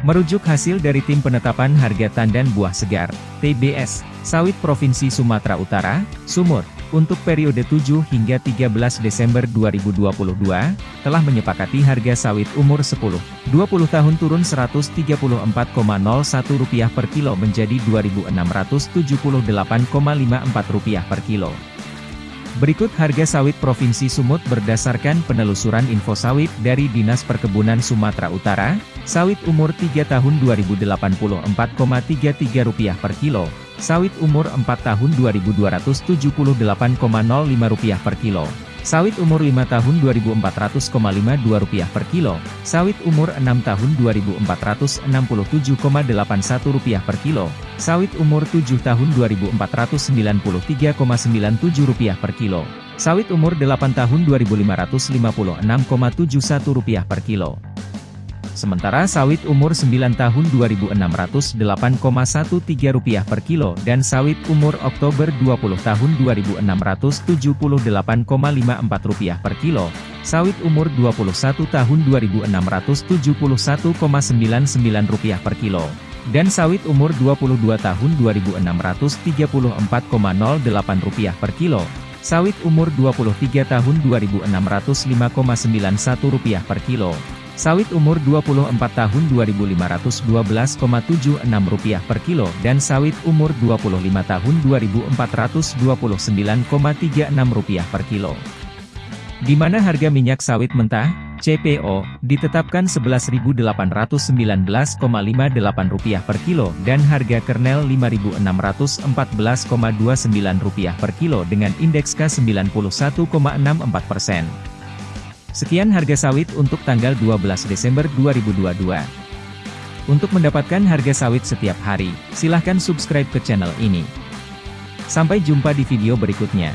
Merujuk hasil dari Tim Penetapan Harga Tandan Buah Segar, TBS, Sawit Provinsi Sumatera Utara, Sumur, untuk periode 7 hingga 13 Desember 2022, telah menyepakati harga sawit umur 10, 20 tahun turun Rp134,01 per kilo menjadi Rp2.678,54 per kilo. Berikut harga sawit Provinsi Sumut berdasarkan penelusuran info sawit dari Dinas Perkebunan Sumatera Utara, sawit umur 3 tahun Rp2084,33 per kilo, sawit umur 4 tahun Rp2278,05 per kilo, sawit umur 5 tahun Rp2400,52 per kilo, sawit umur 6 tahun Rp2467,81 per kilo, sawit umur 7 tahun Rp2493,97 per kilo, sawit umur 8 tahun Rp2556,71 per kilo. Sementara sawit umur 9 tahun Rp2.608,13 per kilo dan sawit umur Oktober 20 tahun Rp2.678,54 per kilo, sawit umur 21 tahun Rp2.671,99 per kilo dan sawit umur 22 tahun Rp2.634,08 per kilo, sawit umur 23 tahun Rp2.605,91 per kilo, sawit umur 24 tahun Rp2.512,76 per kilo dan sawit umur 25 tahun Rp2.429,36 per kilo. Di mana harga minyak sawit mentah, CPO, ditetapkan Rp11.819,58 per kilo dan harga kernel Rp5.614,29 per kilo dengan indeks K91,64 persen. Sekian harga sawit untuk tanggal 12 Desember 2022. Untuk mendapatkan harga sawit setiap hari, silahkan subscribe ke channel ini. Sampai jumpa di video berikutnya.